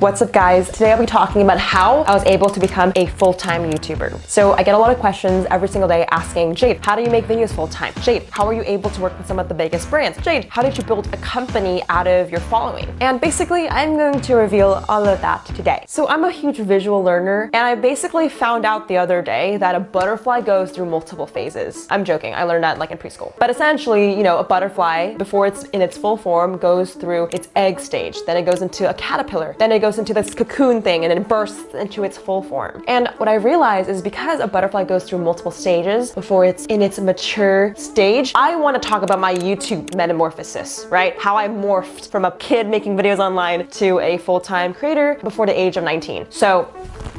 What's up guys? Today I'll be talking about how I was able to become a full-time YouTuber. So I get a lot of questions every single day asking, Jade, how do you make videos full-time? Jade, how are you able to work with some of the biggest brands? Jade, how did you build a company out of your following? And basically, I'm going to reveal all of that today. So I'm a huge visual learner, and I basically found out the other day that a butterfly goes through multiple phases. I'm joking, I learned that like in preschool. But essentially, you know, a butterfly, before it's in its full form, goes through its egg stage, then it goes into a caterpillar, then it goes into this cocoon thing and then bursts into its full form. And what I realized is because a butterfly goes through multiple stages before it's in its mature stage, I want to talk about my YouTube metamorphosis, right? How I morphed from a kid making videos online to a full-time creator before the age of 19. So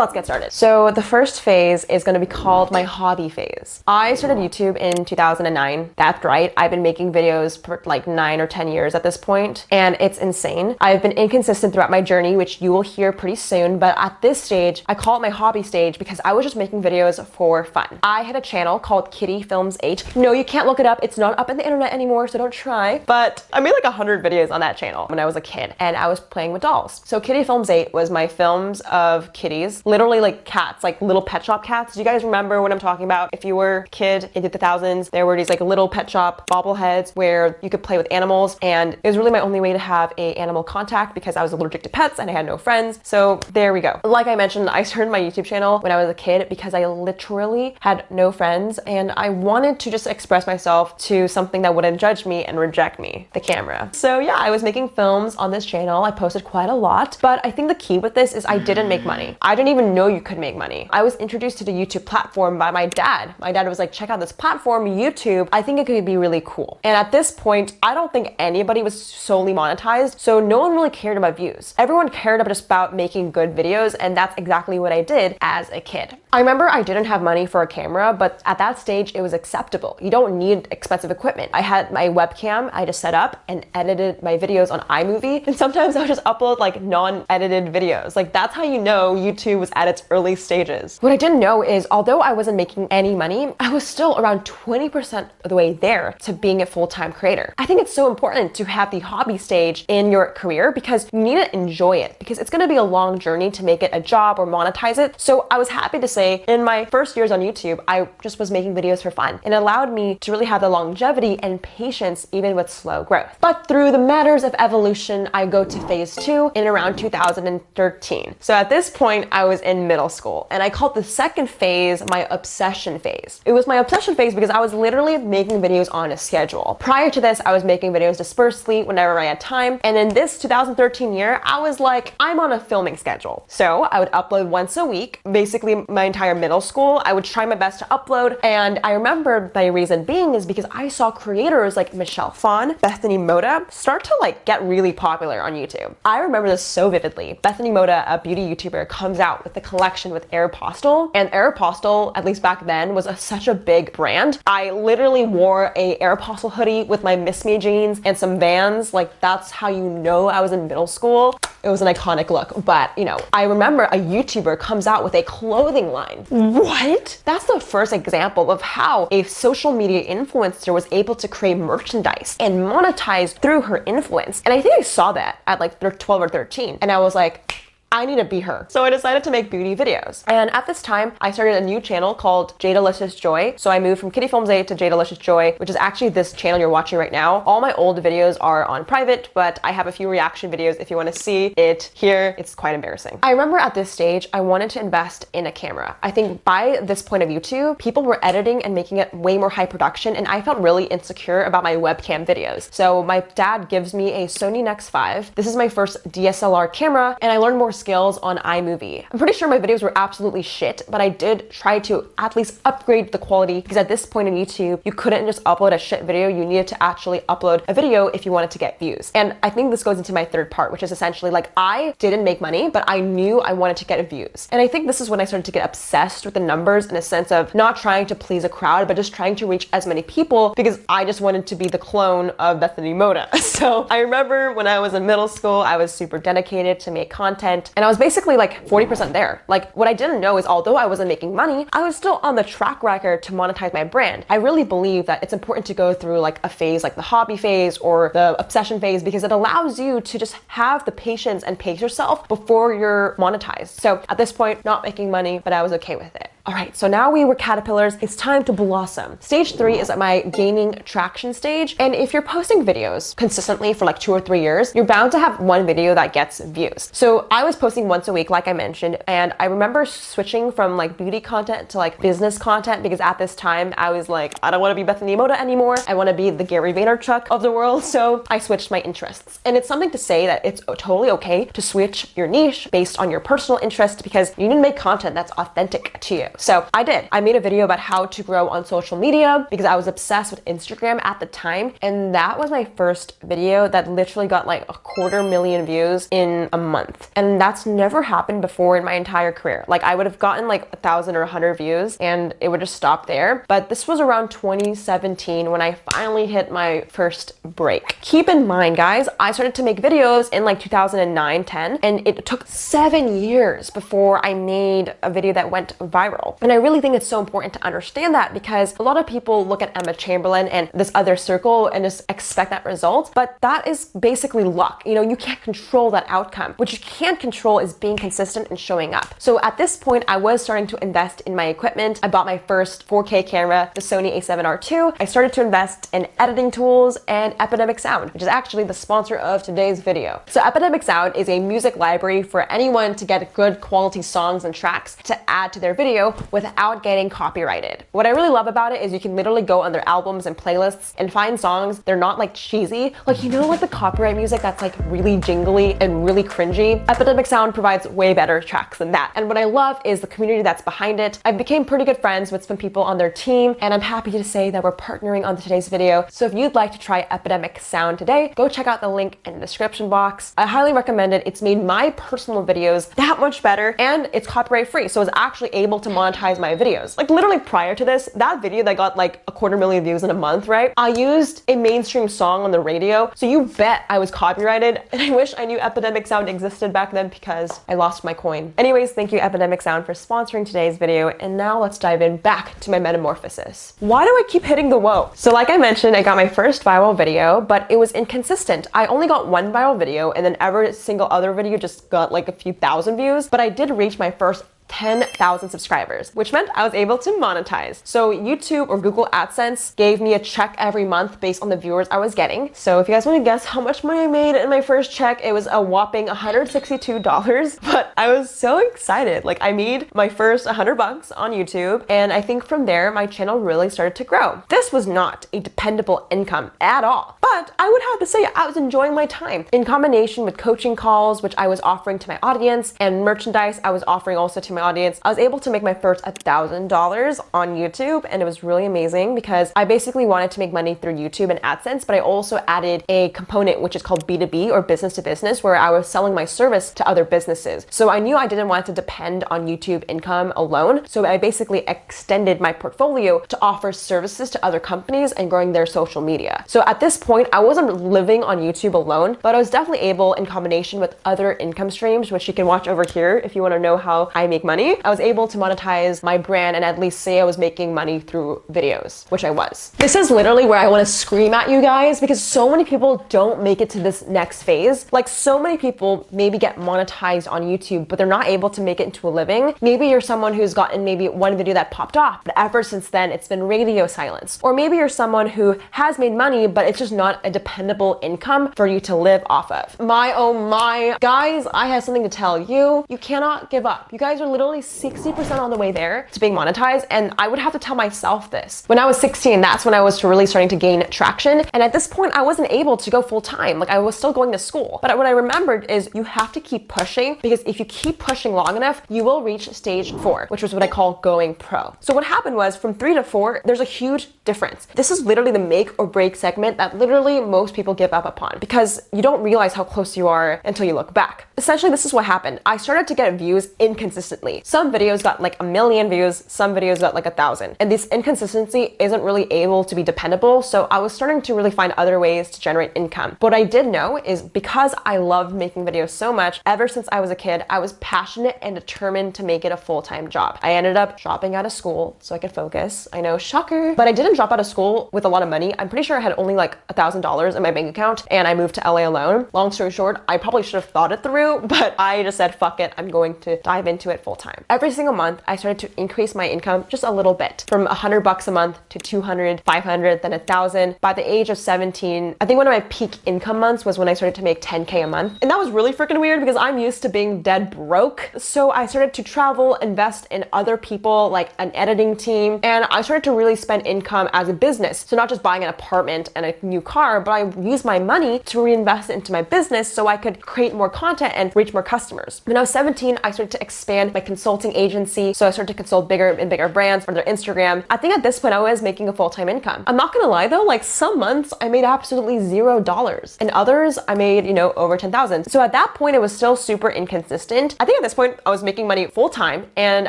let's get started. So the first phase is going to be called my hobby phase. I started YouTube in 2009. That's right. I've been making videos for like nine or 10 years at this point, and it's insane. I've been inconsistent throughout my journey, which you will hear pretty soon. But at this stage, I call it my hobby stage because I was just making videos for fun. I had a channel called Kitty Films 8. No, you can't look it up. It's not up on the internet anymore, so don't try. But I made like 100 videos on that channel when I was a kid, and I was playing with dolls. So Kitty Films 8 was my films of kitties literally like cats, like little pet shop cats. Do you guys remember what I'm talking about? If you were a kid in the thousands, there were these like little pet shop bobbleheads where you could play with animals. And it was really my only way to have a animal contact because I was allergic to pets and I had no friends. So there we go. Like I mentioned, I started my YouTube channel when I was a kid because I literally had no friends and I wanted to just express myself to something that wouldn't judge me and reject me, the camera. So yeah, I was making films on this channel. I posted quite a lot, but I think the key with this is I didn't make money. I didn't even know you could make money. I was introduced to the YouTube platform by my dad. My dad was like, check out this platform, YouTube. I think it could be really cool. And at this point, I don't think anybody was solely monetized. So no one really cared about views. Everyone cared about just about making good videos. And that's exactly what I did as a kid. I remember I didn't have money for a camera, but at that stage, it was acceptable. You don't need expensive equipment. I had my webcam, I just set up and edited my videos on iMovie. And sometimes I would just upload like non-edited videos. Like that's how you know YouTube was at its early stages. What I didn't know is although I wasn't making any money, I was still around 20% of the way there to being a full-time creator. I think it's so important to have the hobby stage in your career because you need to enjoy it because it's gonna be a long journey to make it a job or monetize it. So I was happy to say in my first years on YouTube, I just was making videos for fun and allowed me to really have the longevity and patience even with slow growth. But through the matters of evolution, I go to phase two in around 2013. So at this point, I was in middle school and I called the second phase my obsession phase. It was my obsession phase because I was literally making videos on a schedule. Prior to this, I was making videos dispersely whenever I had time. And in this 2013 year, I was like, I'm on a filming schedule. So I would upload once a week, basically my entire middle school. I would try my best to upload. And I remember my reason being is because I saw creators like Michelle Phan, Bethany Mota start to like get really popular on YouTube. I remember this so vividly. Bethany Mota, a beauty YouTuber, comes out with the collection with Aeropostale. And Aeropostale, at least back then, was a, such a big brand. I literally wore a Aeropostale hoodie with my Miss Me jeans and some Vans. Like that's how you know I was in middle school. It was an iconic look, but you know, I remember a YouTuber comes out with a clothing line. What? That's the first example of how a social media influencer was able to create merchandise and monetize through her influence. And I think I saw that at like 12 or 13. And I was like, I need to be her. So I decided to make beauty videos. And at this time, I started a new channel called Jadalicious Joy. So I moved from Kitty Films 8 to Jadalicious Joy, which is actually this channel you're watching right now. All my old videos are on private, but I have a few reaction videos if you want to see it here. It's quite embarrassing. I remember at this stage, I wanted to invest in a camera. I think by this point of YouTube, people were editing and making it way more high production, and I felt really insecure about my webcam videos. So my dad gives me a Sony Nex 5. This is my first DSLR camera, and I learned more on iMovie. I'm pretty sure my videos were absolutely shit, but I did try to at least upgrade the quality because at this point in YouTube, you couldn't just upload a shit video. You needed to actually upload a video if you wanted to get views. And I think this goes into my third part, which is essentially like I didn't make money, but I knew I wanted to get views. And I think this is when I started to get obsessed with the numbers in a sense of not trying to please a crowd, but just trying to reach as many people because I just wanted to be the clone of Bethany Mota. So I remember when I was in middle school, I was super dedicated to make content content. And I was basically like 40% there. Like what I didn't know is although I wasn't making money, I was still on the track record to monetize my brand. I really believe that it's important to go through like a phase like the hobby phase or the obsession phase because it allows you to just have the patience and pace yourself before you're monetized. So at this point, not making money, but I was okay with it. All right, so now we were caterpillars, it's time to blossom. Stage three is at my gaining traction stage. And if you're posting videos consistently for like two or three years, you're bound to have one video that gets views. So I was posting once a week, like I mentioned, and I remember switching from like beauty content to like business content because at this time I was like, I don't want to be Bethany Mota anymore. I want to be the Gary Vaynerchuk of the world. So I switched my interests. And it's something to say that it's totally okay to switch your niche based on your personal interest because you need to make content that's authentic to you. So I did. I made a video about how to grow on social media because I was obsessed with Instagram at the time. And that was my first video that literally got like a quarter million views in a month. And that's never happened before in my entire career. Like I would have gotten like a thousand or a hundred views and it would just stop there. But this was around 2017 when I finally hit my first break. Keep in mind, guys, I started to make videos in like 2009, 10, and it took seven years before I made a video that went viral. And I really think it's so important to understand that because a lot of people look at Emma Chamberlain and this other circle and just expect that result. But that is basically luck. You know, you can't control that outcome. What you can control is being consistent and showing up. So at this point, I was starting to invest in my equipment. I bought my first 4K camera, the Sony a7R II. I started to invest in editing tools and Epidemic Sound, which is actually the sponsor of today's video. So Epidemic Sound is a music library for anyone to get good quality songs and tracks to add to their video without getting copyrighted. What I really love about it is you can literally go on their albums and playlists and find songs. They're not like cheesy. Like, you know, like the copyright music that's like really jingly and really cringy? Epidemic Sound provides way better tracks than that. And what I love is the community that's behind it. I've became pretty good friends with some people on their team, and I'm happy to say that we're partnering on today's video. So if you'd like to try Epidemic Sound today, go check out the link in the description box. I highly recommend it. It's made my personal videos that much better, and it's copyright free. So it's actually able to monetize my videos. Like literally prior to this, that video that got like a quarter million views in a month, right? I used a mainstream song on the radio. So you bet I was copyrighted. And I wish I knew Epidemic Sound existed back then because I lost my coin. Anyways, thank you Epidemic Sound for sponsoring today's video. And now let's dive in back to my metamorphosis. Why do I keep hitting the whoa? So like I mentioned, I got my first viral video, but it was inconsistent. I only got one viral video and then every single other video just got like a few thousand views, but I did reach my first 10,000 subscribers, which meant I was able to monetize. So YouTube or Google AdSense gave me a check every month based on the viewers I was getting. So if you guys want to guess how much money I made in my first check, it was a whopping $162, but I was so excited. Like I made my first 100 bucks on YouTube, and I think from there, my channel really started to grow. This was not a dependable income at all, but I would have to say I was enjoying my time in combination with coaching calls, which I was offering to my audience, and merchandise I was offering also to my audience, I was able to make my first $1,000 on YouTube and it was really amazing because I basically wanted to make money through YouTube and AdSense, but I also added a component which is called B2B or business to business where I was selling my service to other businesses. So I knew I didn't want to depend on YouTube income alone. So I basically extended my portfolio to offer services to other companies and growing their social media. So at this point, I wasn't living on YouTube alone, but I was definitely able in combination with other income streams, which you can watch over here if you want to know how I make money, I was able to monetize my brand and at least say I was making money through videos, which I was. This is literally where I want to scream at you guys because so many people don't make it to this next phase. Like so many people maybe get monetized on YouTube, but they're not able to make it into a living. Maybe you're someone who's gotten maybe one video that popped off, but ever since then it's been radio silence. Or maybe you're someone who has made money, but it's just not a dependable income for you to live off of. My oh my, guys, I have something to tell you. You cannot give up. You guys are literally 60% on the way there to being monetized. And I would have to tell myself this. When I was 16, that's when I was really starting to gain traction. And at this point, I wasn't able to go full time. Like I was still going to school. But what I remembered is you have to keep pushing because if you keep pushing long enough, you will reach stage four, which was what I call going pro. So what happened was from three to four, there's a huge difference. This is literally the make or break segment that literally most people give up upon because you don't realize how close you are until you look back. Essentially, this is what happened. I started to get views inconsistently consistently. Some videos got like a million views, some videos got like a thousand. And this inconsistency isn't really able to be dependable. So I was starting to really find other ways to generate income. What I did know is because I loved making videos so much, ever since I was a kid, I was passionate and determined to make it a full-time job. I ended up dropping out of school so I could focus. I know, shocker. But I didn't drop out of school with a lot of money. I'm pretty sure I had only like a $1,000 in my bank account and I moved to LA alone. Long story short, I probably should have thought it through, but I just said, fuck it, I'm going to dive into it full time. Every single month, I started to increase my income just a little bit from 100 bucks a month to 200, 500, then a thousand. By the age of 17, I think one of my peak income months was when I started to make 10K a month. And that was really freaking weird because I'm used to being dead broke. So I started to travel, invest in other people, like an editing team, and I started to really spend income as a business. So not just buying an apartment and a new car, but I used my money to reinvest into my business so I could create more content and reach more customers. When I was 17, I started to expand my consulting agency. So I started to consult bigger and bigger brands for their Instagram. I think at this point I was making a full-time income. I'm not gonna lie though, like some months I made absolutely zero dollars and others I made, you know, over 10,000. So at that point it was still super inconsistent. I think at this point I was making money full-time and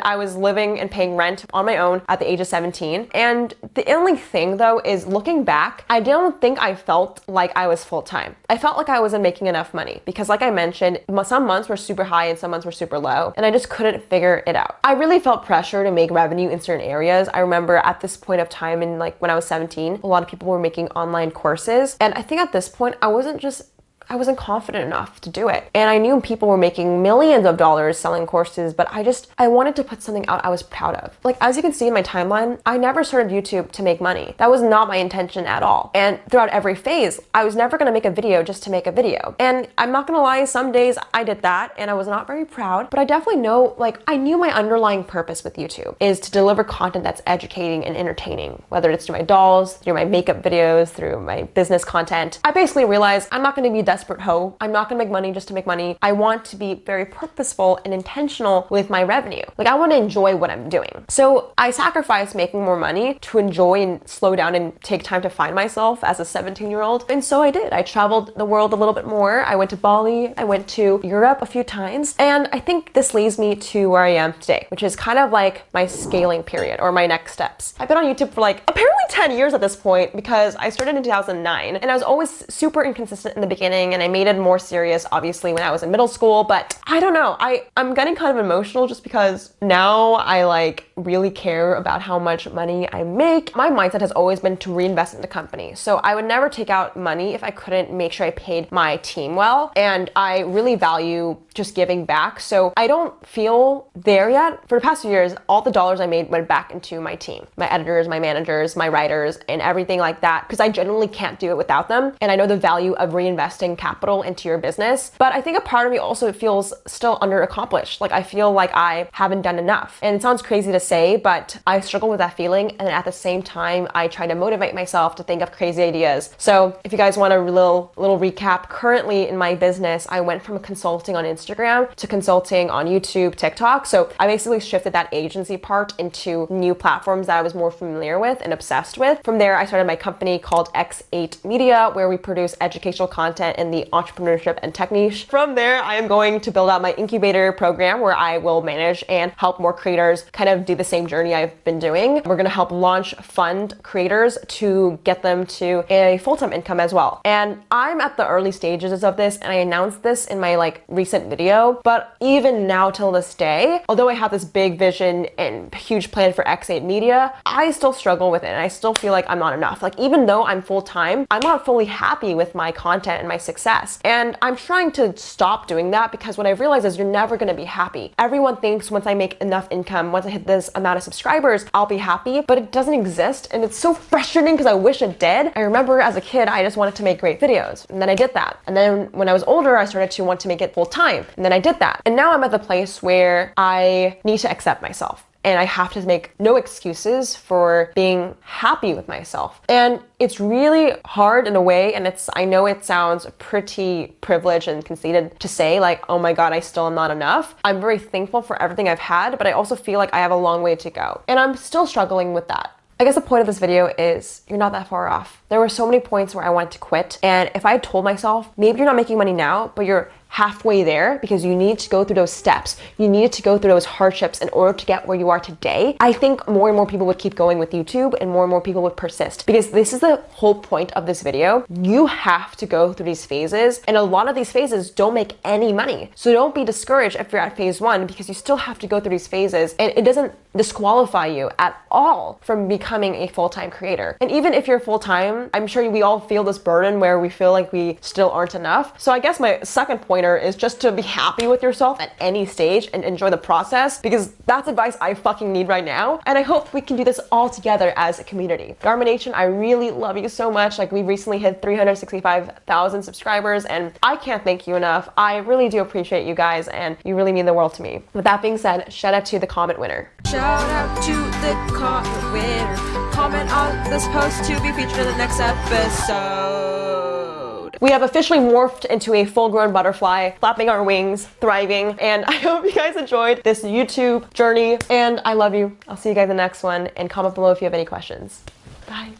I was living and paying rent on my own at the age of 17. And the only thing though is looking back, I don't think I felt like I was full-time. I felt like I wasn't making enough money because like I mentioned, some months were super high and some months were super low and I just couldn't figure it out. I really felt pressure to make revenue in certain areas. I remember at this point of time in like when I was 17, a lot of people were making online courses. And I think at this point, I wasn't just I wasn't confident enough to do it. And I knew people were making millions of dollars selling courses, but I just, I wanted to put something out I was proud of. Like, as you can see in my timeline, I never started YouTube to make money. That was not my intention at all. And throughout every phase, I was never gonna make a video just to make a video. And I'm not gonna lie, some days I did that and I was not very proud, but I definitely know, like, I knew my underlying purpose with YouTube is to deliver content that's educating and entertaining, whether it's through my dolls, through my makeup videos, through my business content. I basically realized I'm not gonna be desperate hoe. I'm not gonna make money just to make money. I want to be very purposeful and intentional with my revenue. Like I wanna enjoy what I'm doing. So I sacrificed making more money to enjoy and slow down and take time to find myself as a 17 year old. And so I did. I traveled the world a little bit more. I went to Bali. I went to Europe a few times. And I think this leads me to where I am today, which is kind of like my scaling period or my next steps. I've been on YouTube for like apparently 10 years at this point because I started in 2009 and I was always super inconsistent in the beginning and I made it more serious obviously when I was in middle school, but I don't know. I, I'm getting kind of emotional just because now I like really care about how much money I make. My mindset has always been to reinvest in the company. So I would never take out money if I couldn't make sure I paid my team well. And I really value just giving back. So I don't feel there yet. For the past few years, all the dollars I made went back into my team, my editors, my managers, my writers, and everything like that, because I genuinely can't do it without them. And I know the value of reinvesting capital into your business. But I think a part of me also feels still underaccomplished. Like I feel like I haven't done enough. And it sounds crazy to say, but I struggle with that feeling. And at the same time, I try to motivate myself to think of crazy ideas. So if you guys want a little, little recap, currently in my business, I went from consulting on Instagram to consulting on YouTube, TikTok. So I basically shifted that agency part into new platforms that I was more familiar with and obsessed with. From there, I started my company called X8 Media, where we produce educational content the entrepreneurship and tech niche. From there, I am going to build out my incubator program where I will manage and help more creators kind of do the same journey I've been doing. We're gonna help launch fund creators to get them to a full-time income as well. And I'm at the early stages of this and I announced this in my like recent video, but even now till this day, although I have this big vision and huge plan for X8 Media, I still struggle with it and I still feel like I'm not enough. Like even though I'm full-time, I'm not fully happy with my content and my success. And I'm trying to stop doing that because what I've realized is you're never gonna be happy. Everyone thinks once I make enough income, once I hit this amount of subscribers, I'll be happy, but it doesn't exist. And it's so frustrating because I wish it did. I remember as a kid, I just wanted to make great videos. And then I did that. And then when I was older, I started to want to make it full time. And then I did that. And now I'm at the place where I need to accept myself and I have to make no excuses for being happy with myself. And it's really hard in a way, and it's I know it sounds pretty privileged and conceited to say like, oh my god, I still am not enough. I'm very thankful for everything I've had, but I also feel like I have a long way to go. And I'm still struggling with that. I guess the point of this video is you're not that far off. There were so many points where I wanted to quit. And if I told myself, maybe you're not making money now, but you're halfway there because you need to go through those steps. You needed to go through those hardships in order to get where you are today. I think more and more people would keep going with YouTube and more and more people would persist because this is the whole point of this video. You have to go through these phases and a lot of these phases don't make any money. So don't be discouraged if you're at phase one because you still have to go through these phases and it doesn't disqualify you at all from becoming a full-time creator. And even if you're full-time, I'm sure we all feel this burden where we feel like we still aren't enough. So I guess my second pointer is just to be happy with yourself at any stage and enjoy the process because that's advice I fucking need right now. And I hope we can do this all together as a community. Garmin Nation, I really love you so much. Like we recently hit 365,000 subscribers and I can't thank you enough. I really do appreciate you guys and you really mean the world to me. With that being said, shout out to the comment winner. Shout out to the comment winner. Comment on this post to be featured in the next episode. We have officially morphed into a full-grown butterfly, flapping our wings, thriving, and I hope you guys enjoyed this YouTube journey, and I love you. I'll see you guys in the next one, and comment below if you have any questions. Bye.